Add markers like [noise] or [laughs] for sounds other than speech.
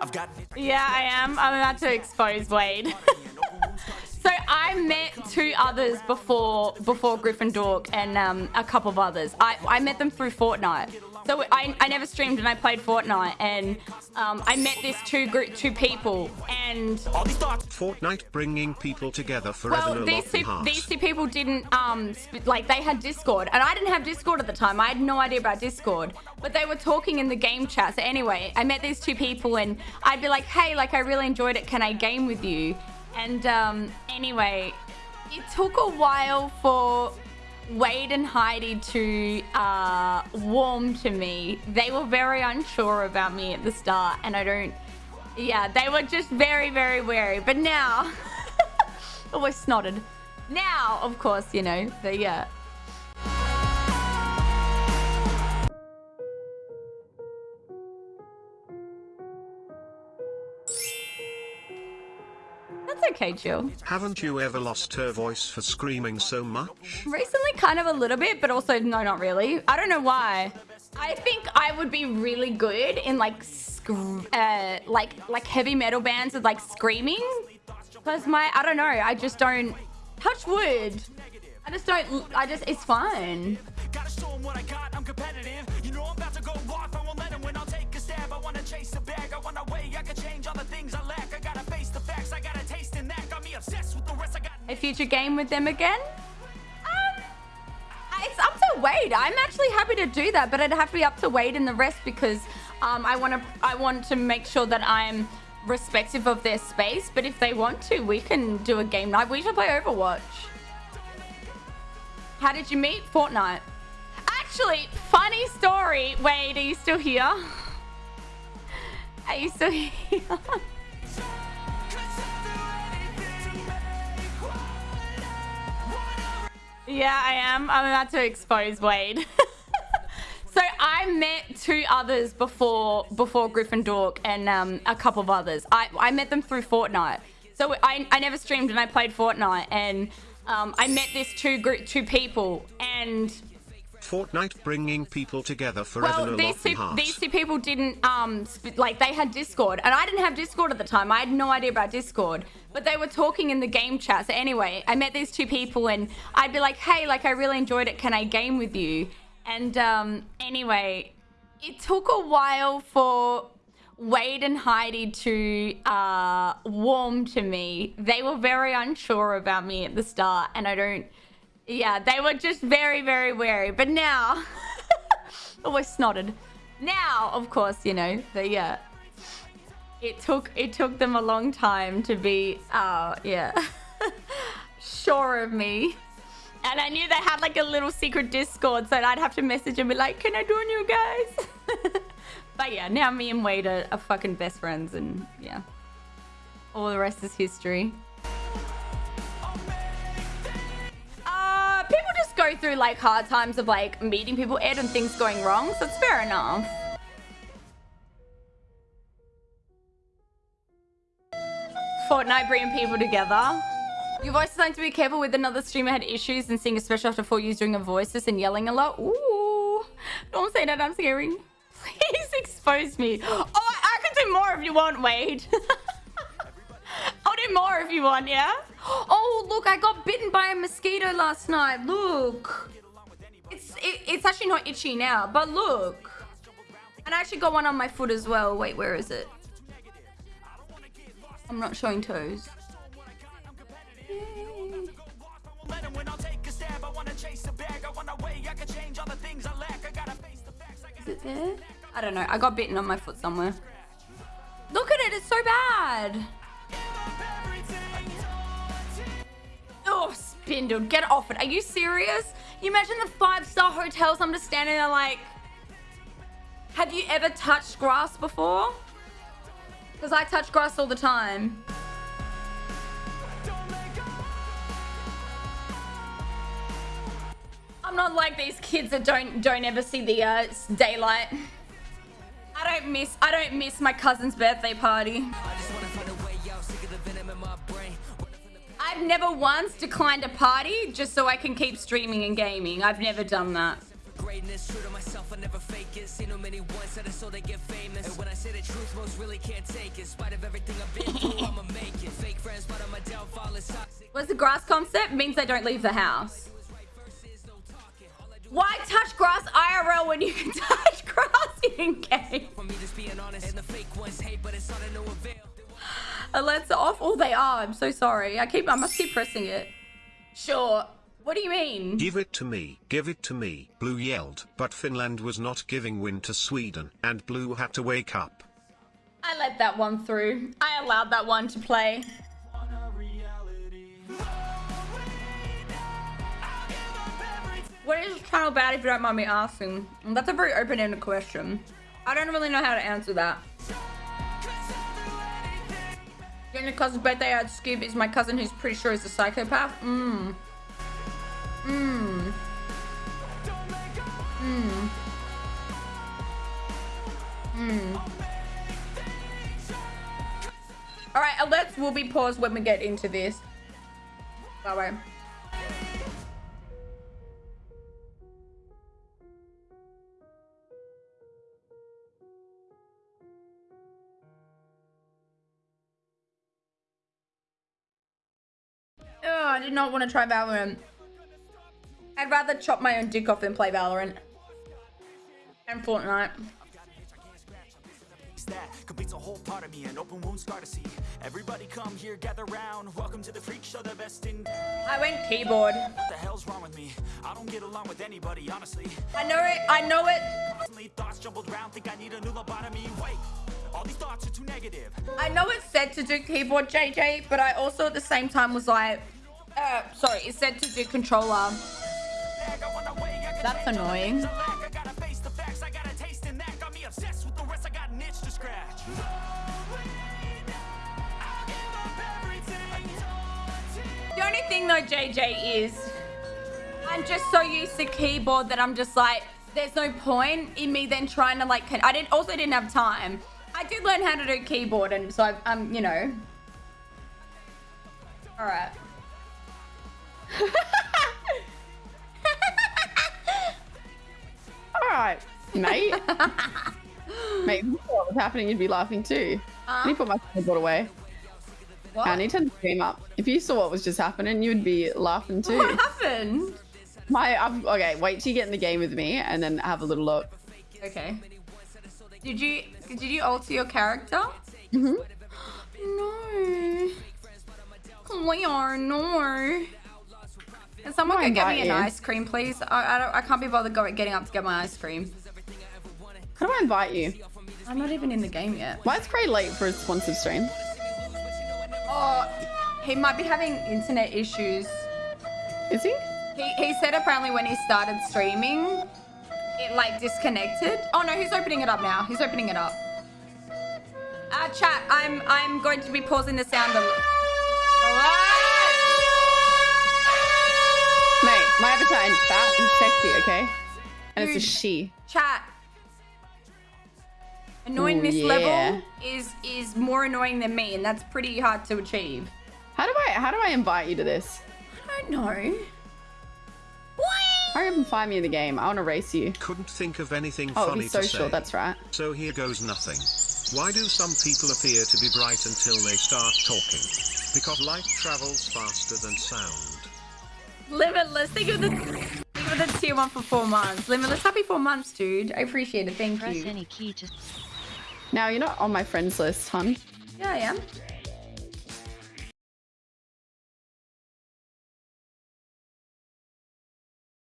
I've got Yeah, I am. I'm about to expose Wade. [laughs] so I met two others before before Gryffindor and um, a couple of others. I, I met them through Fortnite. So I, I never streamed and I played Fortnite and um, I met these two group two people and all these thoughts. Fortnite bringing people together forever well these two these two people didn't um like they had Discord and I didn't have Discord at the time. I had no idea about Discord, but they were talking in the game chat. So anyway, I met these two people and I'd be like, hey, like I really enjoyed it. Can I game with you? And um, anyway, it took a while for Wade and Heidi to uh, warm to me. They were very unsure about me at the start, and I don't. Yeah, they were just very, very wary. But now, [laughs] always snotted. Now, of course, you know, the yeah. Uh, That's okay, Jill. Haven't you ever lost her voice for screaming so much? Recently, kind of a little bit, but also no, not really. I don't know why. I think I would be really good in like, uh, like, like heavy metal bands with like screaming. Cause my, I don't know. I just don't touch wood. I just don't. I just, it's fine. A future game with them again. Um, it's up to Wade. I'm actually happy to do that, but it'd have to be up to Wade and the rest because um, I want to. I want to make sure that I'm respective of their space. But if they want to, we can do a game night. We should play Overwatch. How did you meet? Fortnite. Actually, funny story. Wade, are you still here? Are you still here? [laughs] Yeah, I am. I'm about to expose Wade. [laughs] I met two others before before Gryffindor and um, a couple of others. I, I met them through Fortnite. So I, I never streamed and I played Fortnite and um, I met these two group two people and Fortnite bringing people together forever well, these two, these two people didn't um sp- like they had Discord, and I didn't have Discord at the time. I had no idea about Discord, but they were talking in the game chat. So anyway, I met these two people, and I'd be like, hey, like I really enjoyed it. Can I game with you? And um, anyway, it took a while for Wade and Heidi to uh, warm to me. They were very unsure about me at the start, and I don't. Yeah, they were just very, very wary. But now, [laughs] always snotted. Now, of course, you know the yeah. It took it took them a long time to be uh yeah [laughs] sure of me. And I knew they had like a little secret Discord, so I'd have to message and be like, "Can I join you guys?" [laughs] but yeah, now me and Wade are, are fucking best friends, and yeah, all the rest is history. Uh, people just go through like hard times of like meeting people, Ed, and things going wrong, so it's fair enough. Fortnite bringing people together. Your voice starting to be careful with another streamer had issues and seeing a special after four years doing a voices and yelling a lot. Ooh, don't say that, I'm scary. [laughs] Please expose me. Oh, I can do more if you want, Wade. [laughs] I'll do more if you want, yeah? Oh, look, I got bitten by a mosquito last night. Look. It's, it, it's actually not itchy now, but look. And I actually got one on my foot as well. Wait, where is it? I'm not showing toes. Is it there? I don't know. I got bitten on my foot somewhere. Look at it. It's so bad. Oh, Spindle, get off it. Are you serious? You imagine the five-star hotels. I'm just standing there like... Have you ever touched grass before? Because I touch grass all the time. Not like these kids that don't don't ever see the uh, daylight. I don't miss I don't miss my cousin's birthday party. I've never once declined a party just so I can keep streaming and gaming. I've never done that. greatness. True to myself, I never fake it. Seen no many ones that I so they get famous. And when I say the truth, What's the grass concept? Means they don't leave the house. Why touch grass IRL when you can [laughs] touch grass in game? Alerts uh, are off. Oh, they are. I'm so sorry. I keep. I must keep pressing it. Sure. What do you mean? Give it to me, give it to me, Blue yelled. But Finland was not giving win to Sweden, and Blue had to wake up. I let that one through. I allowed that one to play. What is this channel about if you don't mind me asking? That's a very open-ended question. I don't really know how to answer that. The only cousin's birthday I'd skip is my cousin who's pretty sure is a psychopath. Mmm. Mmm. Mmm. Mmm. Alright, alerts will be paused when we get into this. Bye bye. I did not want to try Valorant. I'd rather chop my own dick off than play Valorant. And Fortnite. that completes a whole part of me an open wound scar to see everybody come here gather round welcome to the freak show the best in I went keyboard. what the hell's wrong with me i don't get along with anybody honestly I know it. I know it. thoughts jumbled round think i need a new lobotomy wait all these thoughts are too negative I know it said to do keyboard JJ, but I also at the same time was like, uh, sorry, it said to do controller. That's the annoying. the the. The only thing though, JJ, is I'm just so used to keyboard that I'm just like, there's no point in me then trying to like. I didn't also didn't have time. I did learn how to do keyboard, and so I, um, you know. All right. [laughs] All right, mate. [laughs] mate, if you saw what was happening, you'd be laughing too. I need to put my keyboard away. What? I need to stream up. If you saw what was just happening, you'd be laughing too. What happened? My, I've, okay, wait till you get in the game with me and then have a little look. Okay. Did you did you alter your character? Mm -hmm. [gasps] No. Clear, no. Can someone go get me an you. ice cream, please? I, I, don't, I can't be bothered going, getting up to get my ice cream. How do I invite you? I'm not even in the game yet. Why is Cray late for a sponsored stream? Oh, he might be having internet issues. Is he? He, he said apparently when he started streaming, it like disconnected. Oh no, he's opening it up now. He's opening it up. Uh, chat, I'm I'm going to be pausing the sound a my avatar is fat and sexy, okay? And it's a she. Chat. Annoyingness Ooh, yeah. level is is more annoying than me, and that's pretty hard to achieve. How do I how do I invite you to this? I don't know. Hurry up and find me in the game. I want to race you. Couldn't think of anything Oh, funny he's to social. say. That's right. So here goes nothing. Why do some people appear to be bright until they start talking? Because light travels faster than sound. Limitless. Think of the think of the tier one for four months. Limitless. Happy four months, dude. I appreciate it. Thank Press you. any key to Now you're not on my friends list, hun. Yeah, I am.